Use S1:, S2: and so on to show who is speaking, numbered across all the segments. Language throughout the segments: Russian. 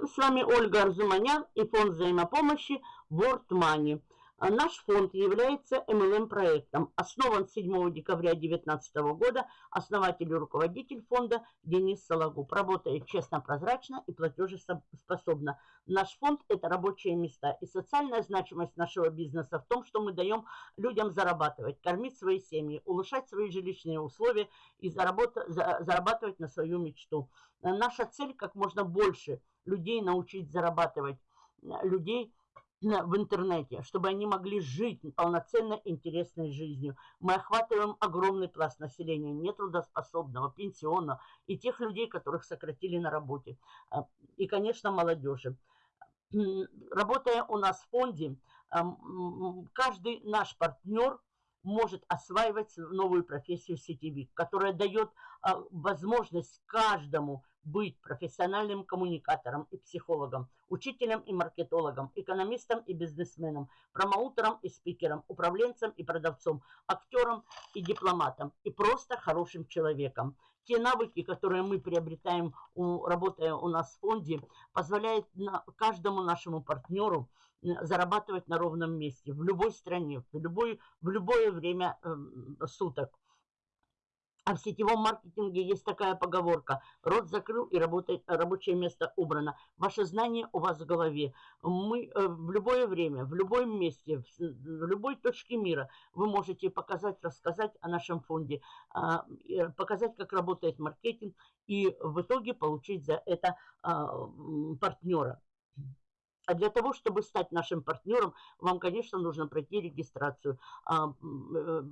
S1: С вами Ольга Арзуманян и фонд взаимопомощи World Money. А наш фонд является MLM-проектом. Основан 7 декабря 2019 года. Основатель и руководитель фонда Денис Сологуб. Работает честно, прозрачно и платежеспособно. Наш фонд – это рабочие места. И социальная значимость нашего бизнеса в том, что мы даем людям зарабатывать, кормить свои семьи, улучшать свои жилищные условия и зарабатывать на свою мечту. Наша цель – как можно больше людей научить зарабатывать, людей – в интернете, чтобы они могли жить полноценно интересной жизнью. Мы охватываем огромный пласт населения, нетрудоспособного, пенсионного и тех людей, которых сократили на работе. А, и, конечно, молодежи. Работая у нас в фонде, каждый наш партнер может осваивать новую профессию сетевик, которая дает возможность каждому быть профессиональным коммуникатором и психологом, учителем и маркетологом, экономистом и бизнесменом, промоутером и спикером, управленцем и продавцом, актером и дипломатом, и просто хорошим человеком. Те навыки, которые мы приобретаем, работая у нас в фонде, позволяют каждому нашему партнеру зарабатывать на ровном месте, в любой стране, в, любой, в любое время э, суток. А в сетевом маркетинге есть такая поговорка. Рот закрыл и работает, рабочее место убрано. Ваше знание у вас в голове. Мы э, в любое время, в любом месте, в, в любой точке мира вы можете показать, рассказать о нашем фонде, э, показать, как работает маркетинг и в итоге получить за это э, партнера. А для того, чтобы стать нашим партнером, вам, конечно, нужно пройти регистрацию. А, э,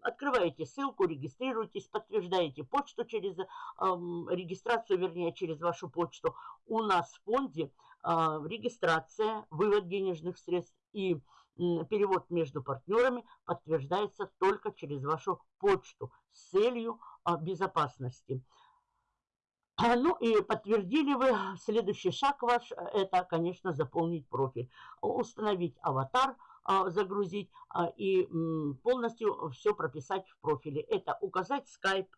S1: открываете ссылку, регистрируйтесь, подтверждаете почту через регистрацию, вернее, через вашу почту. У нас в фонде а, регистрация, вывод денежных средств и перевод между партнерами подтверждается только через вашу почту с целью а, безопасности. А, ну и подтвердили вы, следующий шаг ваш, э, это, конечно, заполнить профиль, установить аватар, а, загрузить а, и полностью все прописать в профиле. Это указать скайп,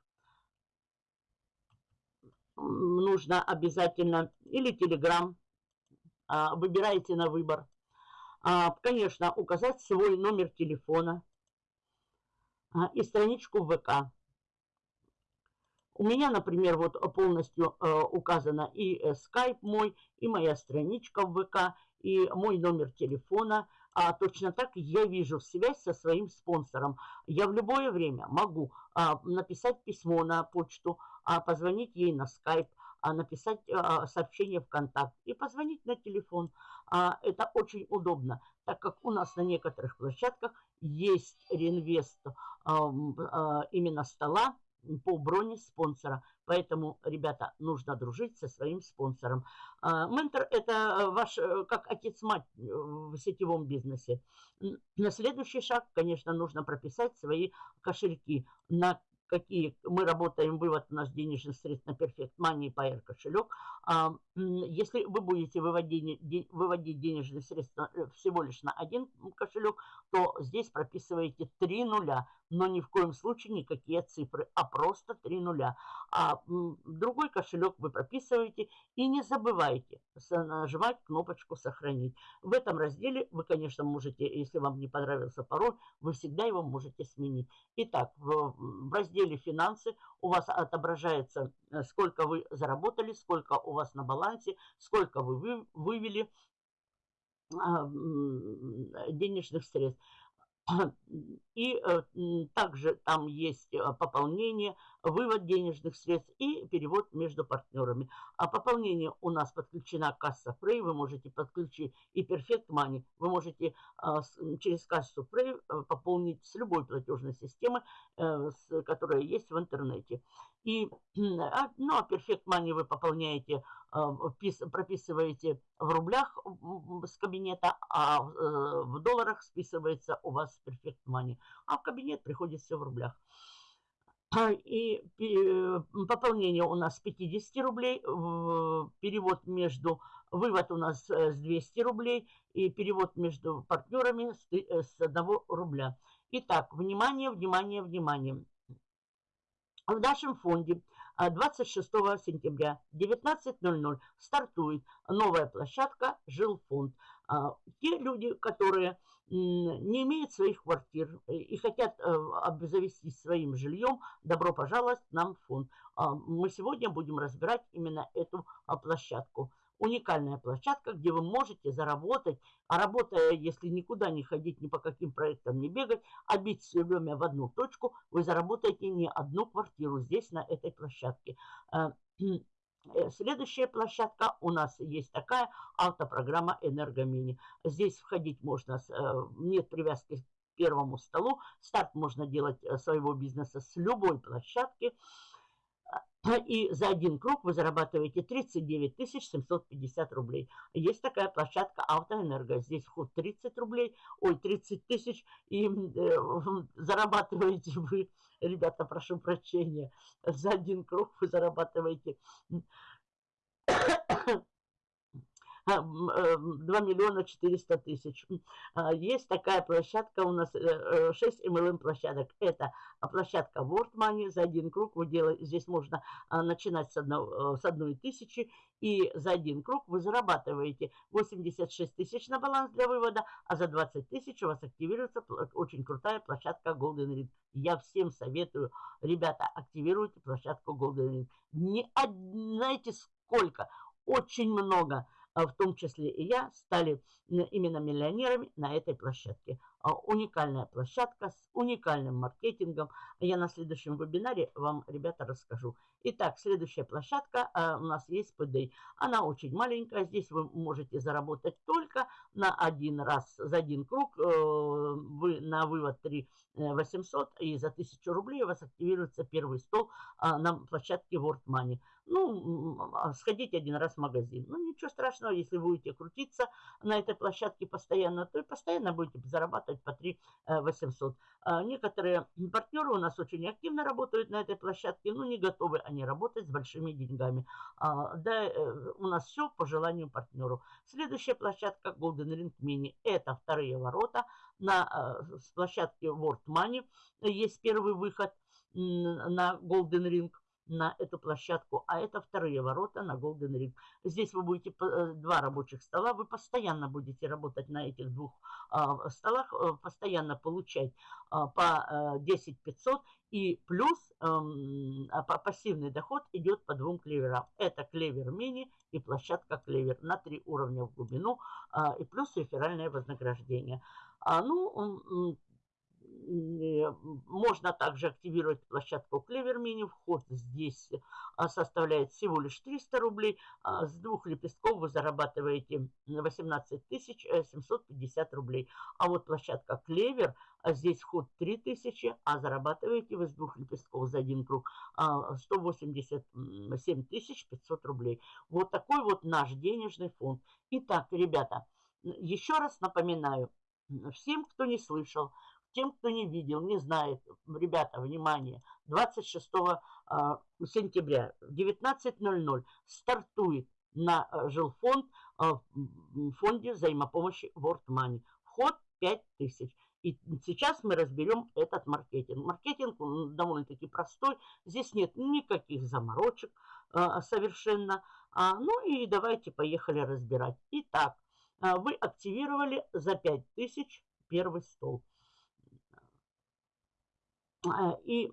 S1: нужно обязательно, или телеграм, выбираете на выбор. Конечно, указать свой номер телефона и страничку ВК. У меня, например, вот полностью э, указано и э, скайп мой, и моя страничка в ВК, и мой номер телефона. А точно так я вижу связь со своим спонсором. Я в любое время могу а, написать письмо на почту, а, позвонить ей на скайп, а, написать а, сообщение в контакт и позвонить на телефон. А, это очень удобно, так как у нас на некоторых площадках есть реинвест а, а, именно стола, по броне спонсора. Поэтому, ребята, нужно дружить со своим спонсором. А, ментор – это э, ваш, э, как отец-мать э, в сетевом бизнесе. На следующий шаг, конечно, нужно прописать свои кошельки, на какие мы работаем, вывод у нас денежных средств на Perfect Money и Pair кошелек. А, если вы будете выводить, выводить денежные средства всего лишь на один кошелек, то здесь прописываете три нуля но ни в коем случае никакие цифры, а просто три нуля. А другой кошелек вы прописываете и не забывайте нажимать кнопочку «Сохранить». В этом разделе вы, конечно, можете, если вам не понравился пароль, вы всегда его можете сменить. Итак, в, в разделе «Финансы» у вас отображается, э, сколько вы заработали, сколько у вас на балансе, сколько вы вывели а, денежных средств. И э, также там есть э, пополнение, вывод денежных средств и перевод между партнерами. А пополнение у нас подключена касса Frey, вы можете подключить и Perfect Money. Вы можете а, через кассу Frey э, пополнить с любой платежной системы, которая есть в интернете. И, а, ну, а Perfect Money вы пополняете, а, прописываете в рублях с кабинета, а в долларах списывается у вас Perfect Money. А в кабинет приходит все в рублях. И пополнение у нас 50 рублей, перевод между, вывод у нас э, с 200 рублей и перевод между партнерами с 1 э, рубля. Итак, внимание, внимание, внимание. В нашем фонде 26 сентября 19.00 стартует новая площадка «Жилфонд». Те люди, которые не имеют своих квартир и хотят обзавестись своим жильем, добро пожаловать нам в фонд. Мы сегодня будем разбирать именно эту площадку уникальная площадка, где вы можете заработать, а работая, если никуда не ходить, ни по каким проектам не бегать, а бить все время в одну точку, вы заработаете не одну квартиру здесь, на этой площадке. Э, э, следующая площадка у нас есть такая автопрограмма «Энергомини». Здесь входить можно, э, нет привязки к первому столу. Старт можно делать своего бизнеса с любой площадки. И за один круг вы зарабатываете 39 750 рублей. Есть такая площадка Автоэнерго. Здесь вход 30 рублей, ой, 30 тысяч. И э, зарабатываете вы, ребята, прошу прощения, за один круг вы зарабатываете 2 э, миллиона 400 тысяч. А, есть такая площадка у нас, 6 э, MLM э, площадок. Это площадка World Money. За один круг вы делаете, здесь можно а, начинать с, одного, с одной тысячи. И за один круг вы зарабатываете 86 тысяч на баланс для вывода, а за 20 тысяч у вас активируется очень крутая площадка Golden Ring. Я всем советую, ребята, активируйте площадку Golden Ring. Не, знаете сколько? Очень много а в том числе и я, стали именно миллионерами на этой площадке. А, уникальная площадка с уникальным маркетингом. Я на следующем вебинаре вам, ребята, расскажу. Итак, следующая площадка а, у нас есть PDI. Она очень маленькая. Здесь вы можете заработать только на один раз, за один круг. Э, вы на вывод 3 800 э, и за 1000 рублей у вас активируется первый стол на площадке World Money. Ну, сходить один раз в магазин. Ну, ничего страшного, если будете крутиться на этой площадке постоянно, то и постоянно будете зарабатывать по 3 800. Э, а некоторые партнеры у нас очень активно работают на этой площадке, но не готовы они работать с большими деньгами. А, да, э, у нас все по желанию партнеру. Следующая площадка Golden Ring Mini. Это вторые ворота на э, площадке World Money. Есть первый выход на Golden Ring на эту площадку, а это вторые ворота на Golden Ring. Здесь вы будете э, два рабочих стола, вы постоянно будете работать на этих двух а, столах, э, постоянно получать а, по 10 э, 500 и плюс эм, а, пассивный доход идет по двум клеверам. Это клевер мини и площадка клевер на три уровня в глубину и плюс реферальное вознаграждение. Ну, можно также активировать площадку Mini. Вход здесь а, составляет всего лишь 300 рублей. А, с двух лепестков вы зарабатываете 18 750 рублей. А вот площадка Clever, а здесь вход 3000, а зарабатываете вы с двух лепестков за один круг 187 500 рублей. Вот такой вот наш денежный фонд. Итак, ребята, еще раз напоминаю, всем, кто не слышал, тем, кто не видел, не знает, ребята, внимание, 26 а, сентября в 19.00 стартует на а, жилфонд а, в фонде взаимопомощи World Money. Вход 5000. И сейчас мы разберем этот маркетинг. Маркетинг довольно-таки простой. Здесь нет никаких заморочек совершенно. ну и давайте поехали разбирать. Итак, вы активировали за 5000 первый стол. А, и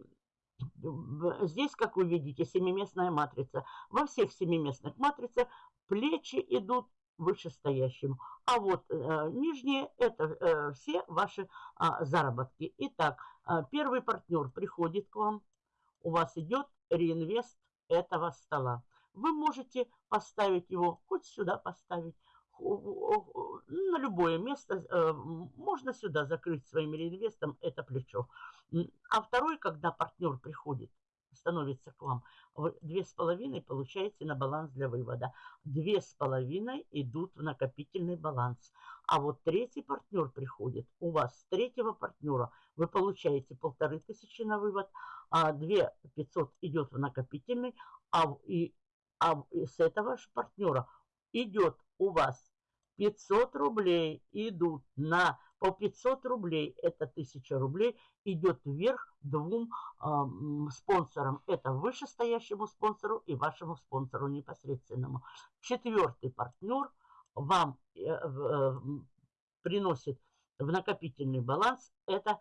S1: здесь, как вы видите, семиместная матрица. Во всех семиместных матрицах плечи идут вышестоящим. А вот э, нижние – это э, все ваши э, заработки. Итак, э, первый партнер приходит к вам, у вас идет реинвест этого стола. Вы можете поставить его, хоть сюда поставить, на любое место, э, можно сюда закрыть своим реинвестом это плечо. А второй, когда партнер приходит, становится к вам, вы две с половиной получаете на баланс для вывода. Две с половиной идут в накопительный баланс. А вот третий партнер приходит, у вас с третьего партнера вы получаете полторы тысячи на вывод, а две пятьсот идет в накопительный, а, и, а с этого же партнера идет у вас 500 рублей идут на по 500 рублей, это 1000 рублей, идет вверх двум э, спонсорам. Это вышестоящему спонсору и вашему спонсору непосредственному. Четвертый партнер вам э, э, приносит в накопительный баланс, это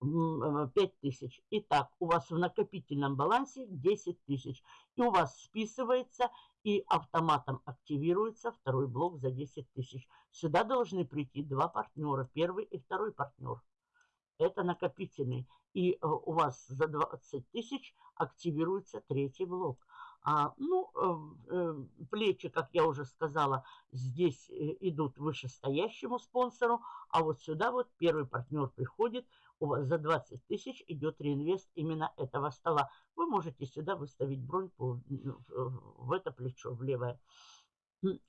S1: 5 тысяч. Итак, у вас в накопительном балансе 10 тысяч. И у вас списывается и автоматом активируется второй блок за 10 тысяч. Сюда должны прийти два партнера, первый и второй партнер. Это накопительный. И э, у вас за 20 тысяч активируется третий блок. А, ну, э, э, плечи, как я уже сказала, здесь идут вышестоящему спонсору, а вот сюда вот первый партнер приходит, у вас за 20 тысяч идет реинвест именно этого стола. Вы можете сюда выставить бронь по, в это плечо, в левое.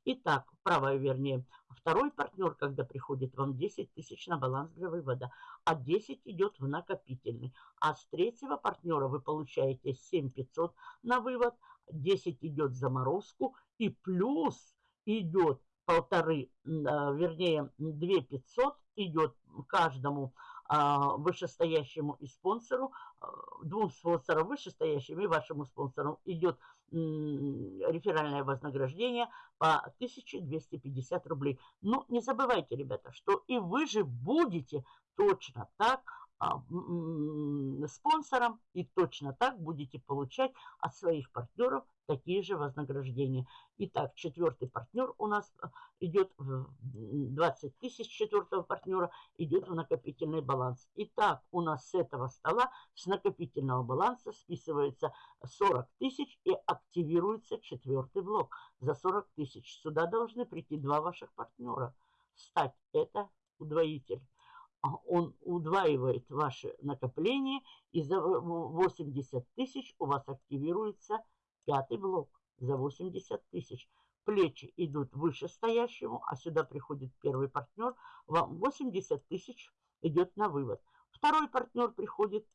S1: Итак, правое вернее. Второй партнер, когда приходит вам 10 тысяч на баланс для вывода, а 10 идет в накопительный. А с третьего партнера вы получаете 7 500 на вывод, 10 идет в заморозку и плюс идет полторы, а, вернее 2 500 идет каждому вышестоящему и спонсору, а, двум спонсорам вышестоящим и вашему спонсору идет реферальное вознаграждение по 1250 рублей. Но не забывайте, ребята, что и вы же будете точно так а, спонсором и точно так будете получать от своих партнеров такие же вознаграждения. Итак, четвертый партнер у нас а, идет в 20 тысяч четвертого партнера идет в накопительный баланс. Итак, у нас с этого стола, с накопительного баланса списывается 40 тысяч и активируется четвертый блок за 40 тысяч. Сюда должны прийти два ваших партнера. Стать это удвоитель. А, он удваивает ваше накопление, и за 80 тысяч у вас активируется пятый блок за 80 тысяч. Плечи идут вышестоящему, а сюда приходит первый партнер, вам 80 тысяч идет на вывод. Второй партнер приходит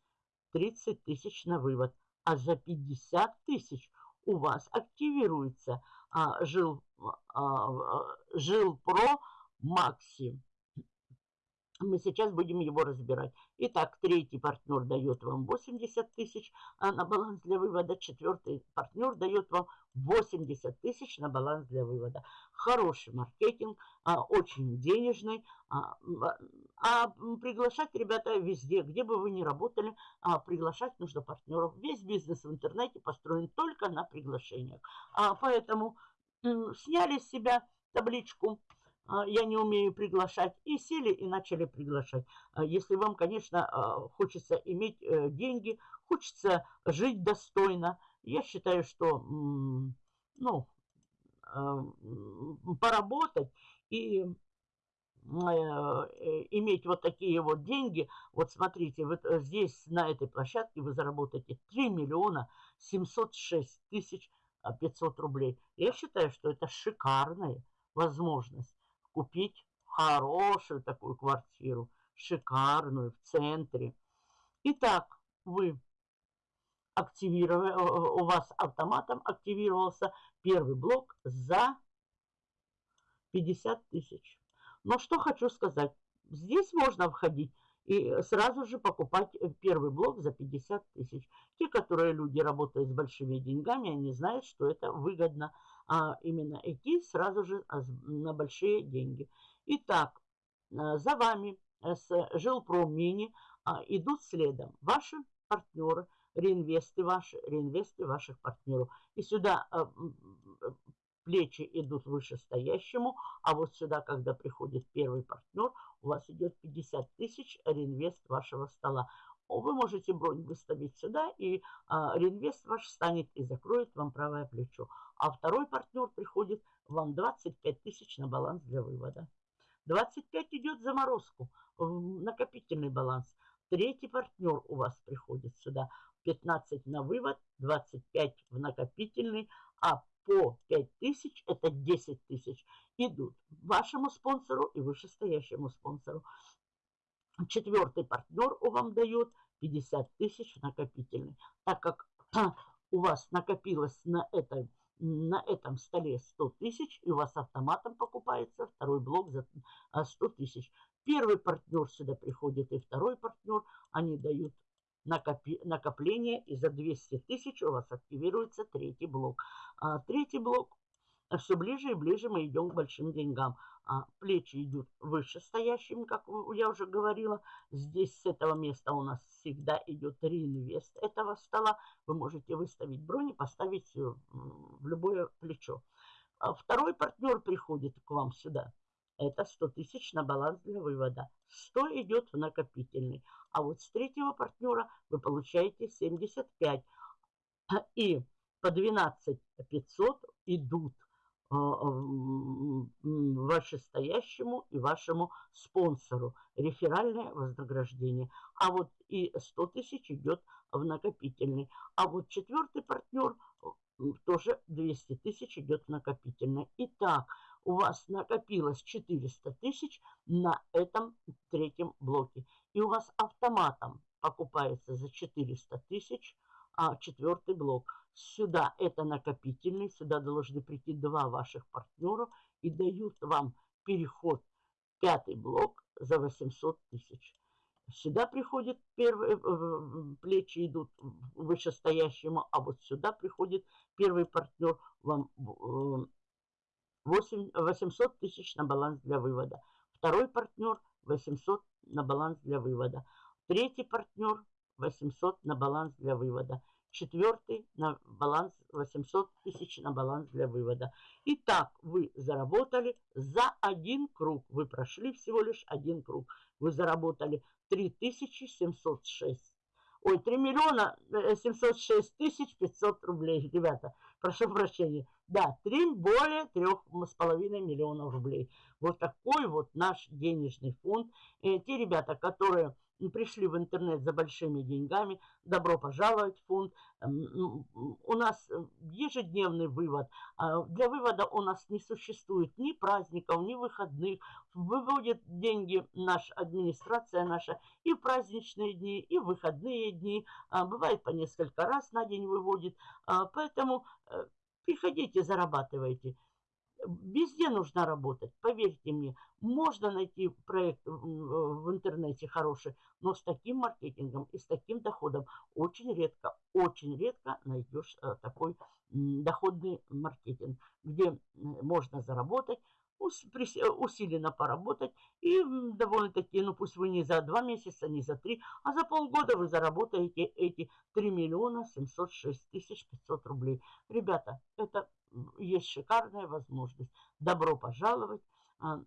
S1: 30 тысяч на вывод, а за 50 тысяч у вас активируется а, жил, а, а жил про Макси мы сейчас будем его разбирать. Итак, третий партнер дает вам 80 тысяч а на баланс для вывода. Четвертый партнер дает вам 80 тысяч на баланс для вывода. Хороший маркетинг, а, очень денежный. А, а приглашать, ребята, везде, где бы вы ни работали, а, приглашать нужно партнеров. Весь бизнес в интернете построен только на приглашениях. А, поэтому сняли с себя табличку а, я не умею приглашать. И сели и начали приглашать. А, если вам, конечно, а, хочется иметь э, деньги, хочется жить достойно, я считаю, что ну, поработать и э, иметь вот такие вот деньги. Вот смотрите, вот э, здесь на этой площадке вы заработаете 3 миллиона 706 тысяч 500 рублей. Я считаю, что это шикарная возможность купить хорошую такую квартиру, шикарную, в центре. Итак, вы активировали, э, э, у вас автоматом активировался первый блок за 50 тысяч. Но что хочу сказать, здесь можно входить и сразу же покупать э, первый блок за 50 тысяч. Те, которые люди работают с большими деньгами, они знают, что это выгодно а именно идти сразу же а, на большие деньги. Итак, э, за вами э, с Жилпром Мини а, идут следом ваши партнеры, реинвесты ваши, реинвесты ваших партнеров. И сюда э, плечи идут вышестоящему, а вот сюда, когда приходит первый партнер, у вас идет 50 тысяч реинвест вашего стола. Вы можете бронь выставить сюда, и а, реинвест ваш станет и закроет вам правое плечо. А второй партнер приходит вам 25 тысяч на баланс для вывода. 25 идет заморозку, накопительный баланс. Третий партнер у вас приходит сюда. 15 на вывод, 25 в накопительный, а по 5 тысяч, это 10 тысяч, идут вашему спонсору и вышестоящему спонсору. Четвертый партнер вам дает 50 тысяч накопительный. Так как у вас накопилось на, этой, на этом столе 100 тысяч, и у вас автоматом покупается второй блок за 100 а, тысяч. Первый партнер сюда приходит и второй партнер. Они дают накопление, и за 200 тысяч у вас активируется третий блок. А, третий блок, все ближе и ближе мы идем к большим деньгам. А, плечи идут выше стоящими, как я уже говорила. Здесь с этого места у нас всегда идет реинвест этого стола. Вы можете выставить бронь и поставить в любое плечо. А второй партнер приходит к вам сюда. Это 100 тысяч на баланс для вывода. 100 идет в накопительный. А вот с третьего партнера вы получаете 75. И по 12 500 идут а, вышестоящему и вашему спонсору. Реферальное вознаграждение. А вот и 100 тысяч идет в накопительный. А вот четвертый партнер тоже 200 тысяч идет в накопительный. Итак, у вас накопилось 400 тысяч на этом третьем блоке. И у вас автоматом покупается за 400 тысяч а, четвертый блок. Сюда это накопительный, сюда должны прийти два ваших партнера и дают вам переход пятый блок за 800 тысяч. Сюда приходит первые э, плечи идут вышестоящему, а вот сюда приходит первый партнер вам 8, 800 тысяч на баланс для вывода. Второй партнер 800 на баланс для вывода. Третий партнер 800 на баланс для вывода. Четвертый на баланс 800 тысяч на баланс для вывода. Итак, вы заработали за один круг. Вы прошли всего лишь один круг. Вы заработали 3706 ой, 3 миллиона 706 э, тысяч 500 рублей, ребята, прошу прощения. Да, 3, более 3,5 миллионов рублей. Вот такой вот наш денежный фонд. И те ребята, которые пришли в интернет за большими деньгами, добро пожаловать в фонд. У нас э, ежедневный вывод. А, для вывода у нас не существует ни праздников, ни выходных. Выводит деньги наша администрация наша и в праздничные дни, и в выходные дни. А, бывает по несколько раз на день выводит. А, поэтому э, приходите, зарабатывайте. Везде нужно работать, поверьте мне. Можно найти проект в интернете хороший, но с таким маркетингом и с таким доходом очень редко, очень редко найдешь э, такой доходный маркетинг, где можно заработать, усиленно поработать и довольно-таки, ну пусть вы не за два месяца, не за три, а за полгода вы заработаете эти 3 миллиона 706 тысяч 500 рублей. Ребята, это есть шикарная возможность. Добро пожаловать. А,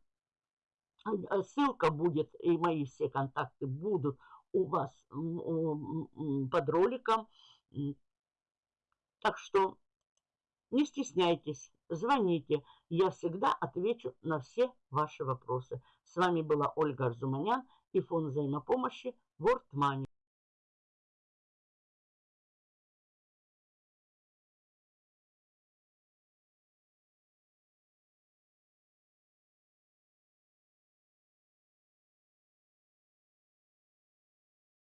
S1: а, ссылка будет, и мои все контакты будут у вас под роликом. Так что не стесняйтесь, звоните. Я всегда отвечу на все ваши вопросы. С вами была Ольга Арзуманян и фонд взаимопомощи World Money.